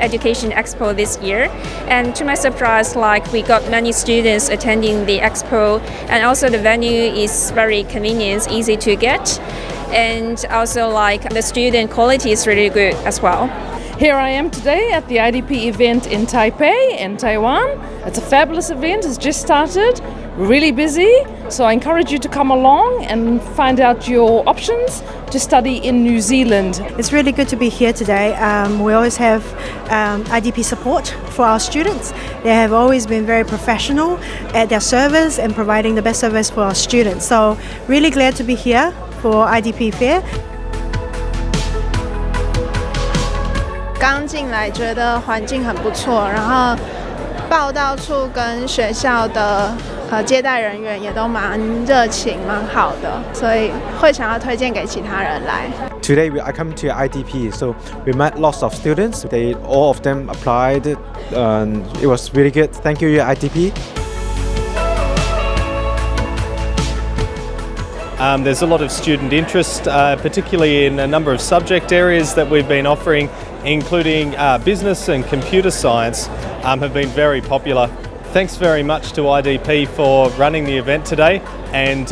Education Expo this year. And to my surprise, like we got many students attending the expo, and also the venue is very convenient, easy to get, and also like the student quality is really good as well. Here I am today at the IDP event in Taipei in Taiwan. It's a fabulous event, it's just started, really busy. So I encourage you to come along and find out your options to study in New Zealand. It's really good to be here today. Um, we always have um, IDP support for our students. They have always been very professional at their service and providing the best service for our students. So really glad to be here for IDP Fair. 刚进来觉得环境很不错，然后报道处跟学校的 呃接待人员也都蛮热情、蛮好的，所以会想要推荐给其他人来。Today we, I come to IDP, so we met lots of students. They all of them applied, and it was really good. Thank you, IDP. Um, there's a lot of student interest, uh, particularly in a number of subject areas that we've been offering, including uh, business and computer science, um, have been very popular. Thanks very much to IDP for running the event today, and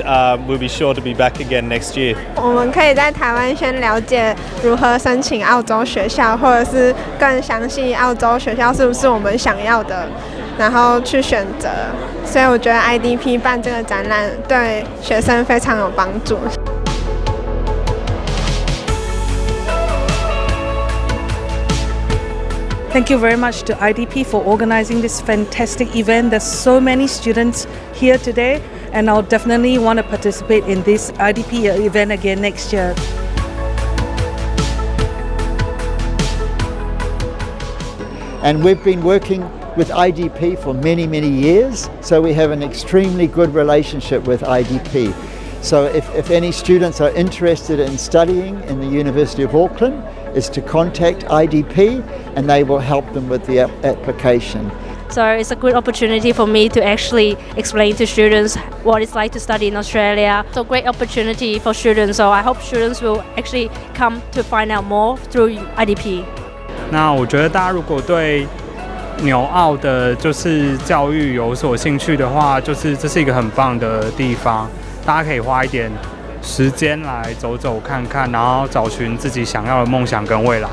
we'll be sure to be back again next year. 我们可以在台湾先了解如何申请澳洲学校，或者是更详细澳洲学校是不是我们想要的。然后去选择，所以我觉得 IDP 办这个展览对学生非常有帮助。Thank you very much to IDP for organizing this fantastic event. There's so many students here today, and I'll definitely want to participate in this IDP event again next year. And we've been working with IDP for many, many years, so we have an extremely good relationship with IDP. So if, if any students are interested in studying in the University of Auckland, is to contact IDP and they will help them with the application. So it's a good opportunity for me to actually explain to students what it's like to study in Australia. So great opportunity for students. So I hope students will actually come to find out more through IDP. 那我觉得大家如果对纽澳的就是教育有所兴趣的话，就是这是一个很棒的地方，大家可以花一点 时间来走走看看，然后找寻自己想要的梦想跟未来。